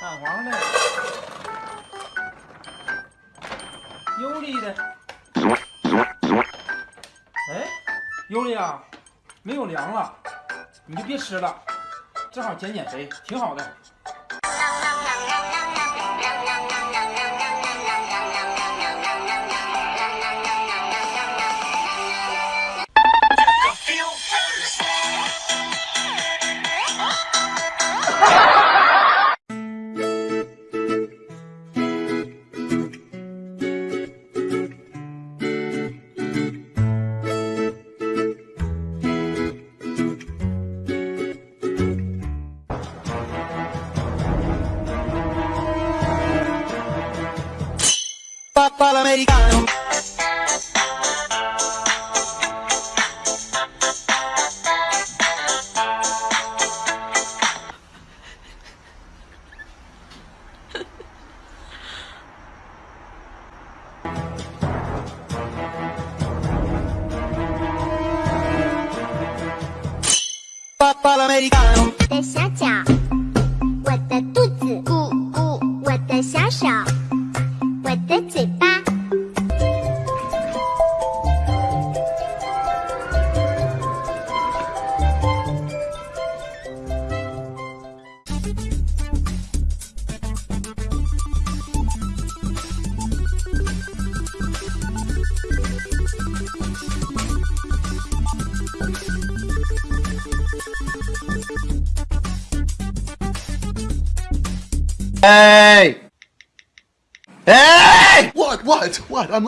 蛋黄的，尤利的。哎，尤利啊，没有粮了，你就别吃了，正好减减肥，挺好的。的小脚，我的肚子，咕咕，我的小手。Hey! Hey! What? What? What? I'm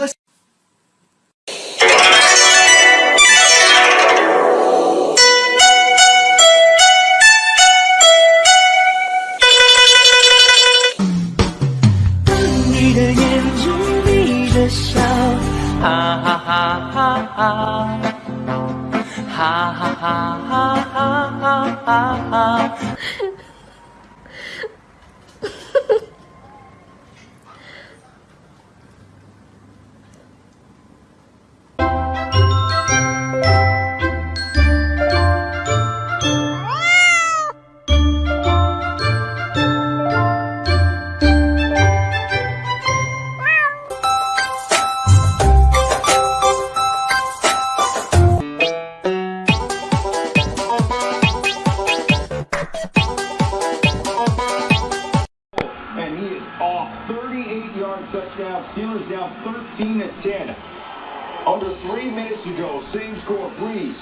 Same score. Brees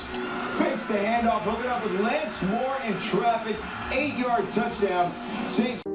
fakes the handoff, hooking up with Lance Moore in traffic. Eight-yard touchdown. Saints.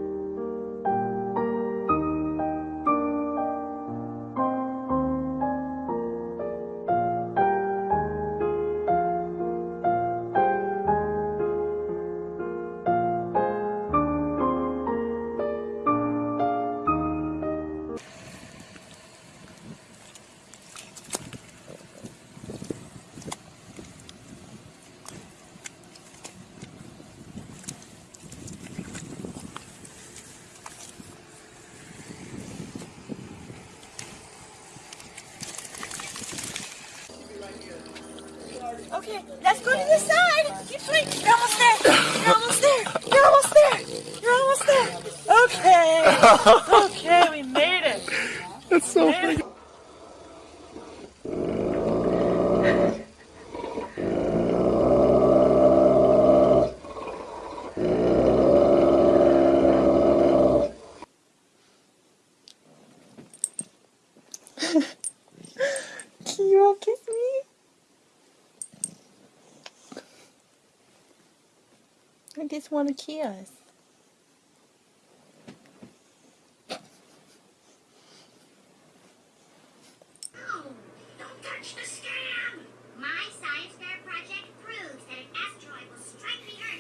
Go to the side. Keep swimming. You're almost there. You're almost there. You're almost there. You're almost there. Okay. Okay, we made it. That's so funny. Can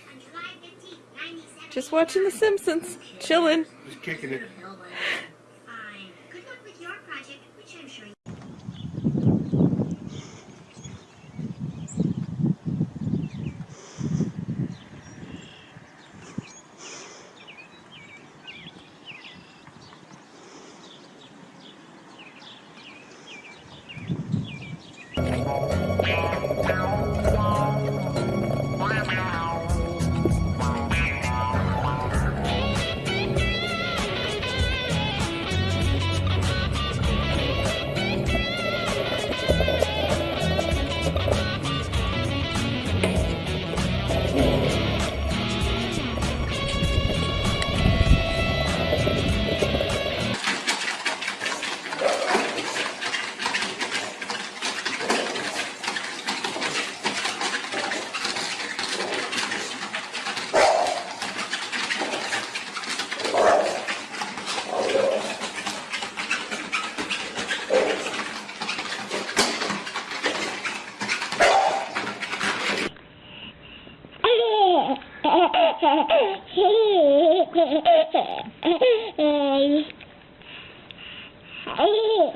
on July 15, 1970. Just watching The Simpsons. Chilling. Just kicking it. Hey!